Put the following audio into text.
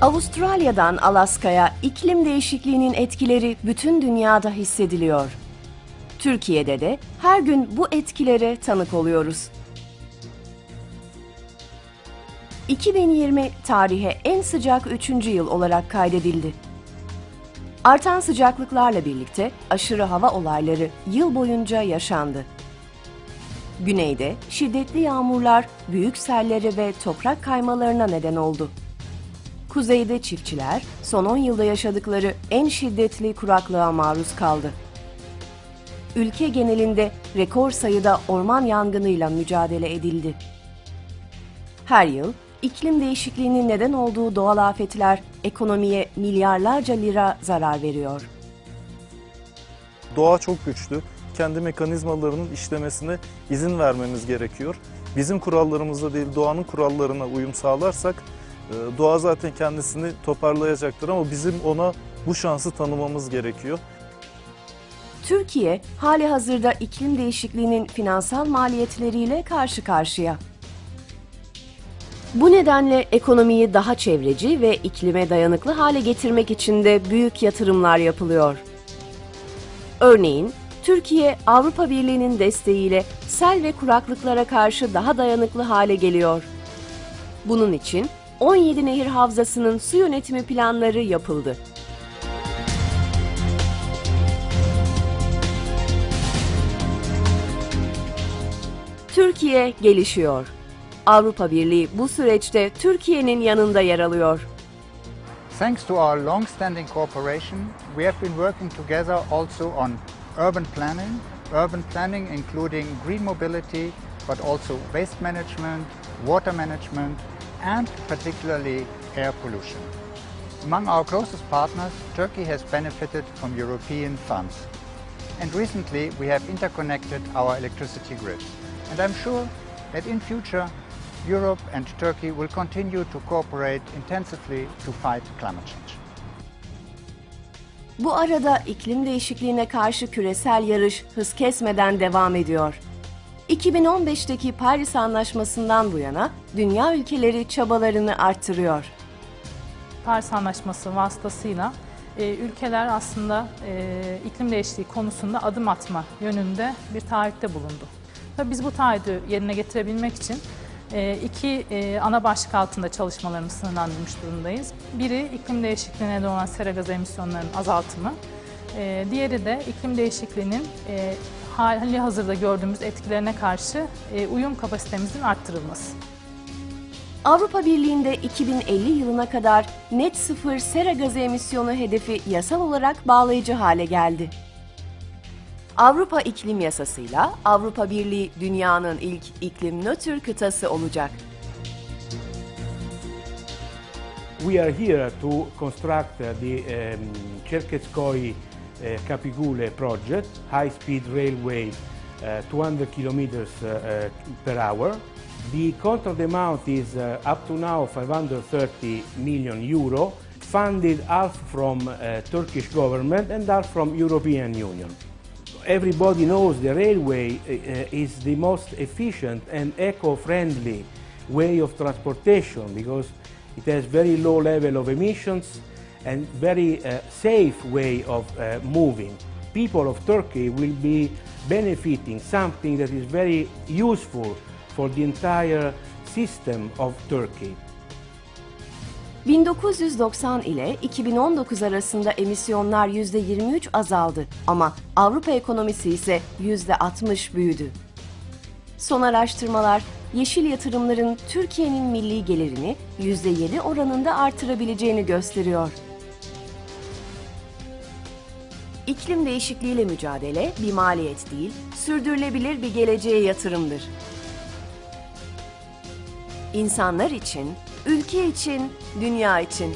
Avustralya'dan Alaska'ya iklim değişikliğinin etkileri bütün dünyada hissediliyor. Türkiye'de de her gün bu etkilere tanık oluyoruz. 2020 tarihe en sıcak 3. yıl olarak kaydedildi. Artan sıcaklıklarla birlikte aşırı hava olayları yıl boyunca yaşandı. Güneyde şiddetli yağmurlar büyük sellere ve toprak kaymalarına neden oldu. Kuzeyde çiftçiler son 10 yılda yaşadıkları en şiddetli kuraklığa maruz kaldı. Ülke genelinde rekor sayıda orman yangınıyla mücadele edildi. Her yıl iklim değişikliğinin neden olduğu doğal afetler ekonomiye milyarlarca lira zarar veriyor. Doğa çok güçlü. Kendi mekanizmalarının işlemesine izin vermemiz gerekiyor. Bizim kurallarımızda değil doğanın kurallarına uyum sağlarsak doğa zaten kendisini toparlayacaktır ama bizim ona bu şansı tanımamız gerekiyor. Türkiye hali hazırda iklim değişikliğinin finansal maliyetleriyle karşı karşıya. Bu nedenle ekonomiyi daha çevreci ve iklime dayanıklı hale getirmek için de büyük yatırımlar yapılıyor. Örneğin Türkiye Avrupa Birliği'nin desteğiyle sel ve kuraklıklara karşı daha dayanıklı hale geliyor. Bunun için 17 nehir havzasının su yönetimi planları yapıldı. Türkiye gelişiyor. Avrupa Birliği bu süreçte Türkiye'nin yanında yer alıyor. Thanks to our long-standing cooperation, we have been working together also on urban planning, urban planning including green mobility, but also waste management, water management, and particularly air pollution. Among our closest partners, Turkey has benefited from European funds. And recently, we have interconnected our electricity grid. And I'm sure that in future, Europe and Turkey will continue to cooperate intensively to fight climate change. Bu arada iklim değişikliğine karşı küresel yarış hız kesmeden devam ediyor. 2015'teki Paris Anlaşması'ndan bu yana dünya ülkeleri çabalarını arttırıyor. Paris Anlaşması vasıtasıyla e, ülkeler aslında e, iklim değişikliği konusunda adım atma yönünde bir taahhütte bulundu. Tabii biz bu taahhüdü yerine getirebilmek için e, iki e, ana başlık altında çalışmalarımızı sınırlandırmış durumdayız. Biri iklim değişikliğine neden olan sera gazı emisyonlarının azaltımı. E, diğeri de iklim değişikliğinin e, hali hazırda gördüğümüz etkilerine karşı e, uyum kapasitemizin arttırılması. Avrupa Birliği'nde 2050 yılına kadar net sıfır sera gazı emisyonu hedefi yasal olarak bağlayıcı hale geldi. Avrupa İklim Yasası'yla Avrupa Birliği dünyanın ilk iklim nötr kıtası olacak. We are here to construct the um, Cherkezkoi uh, Capigule project, high-speed railway, uh, 200 kilometers uh, per hour. The contract amount is up to now 530 million euro, funded half from Turkish government and half from European Union. Everybody knows the railway uh, is the most efficient and eco-friendly way of transportation because it has very low level of emissions and very uh, safe way of uh, moving. People of Turkey will be benefiting something that is very useful for the entire system of Turkey. 1990 ile 2019 arasında emisyonlar %23 azaldı ama Avrupa ekonomisi ise %60 büyüdü. Son araştırmalar yeşil yatırımların Türkiye'nin milli gelirini %7 oranında artırabileceğini gösteriyor. İklim değişikliğiyle mücadele bir maliyet değil, sürdürülebilir bir geleceğe yatırımdır. İnsanlar için, ülke için, dünya için.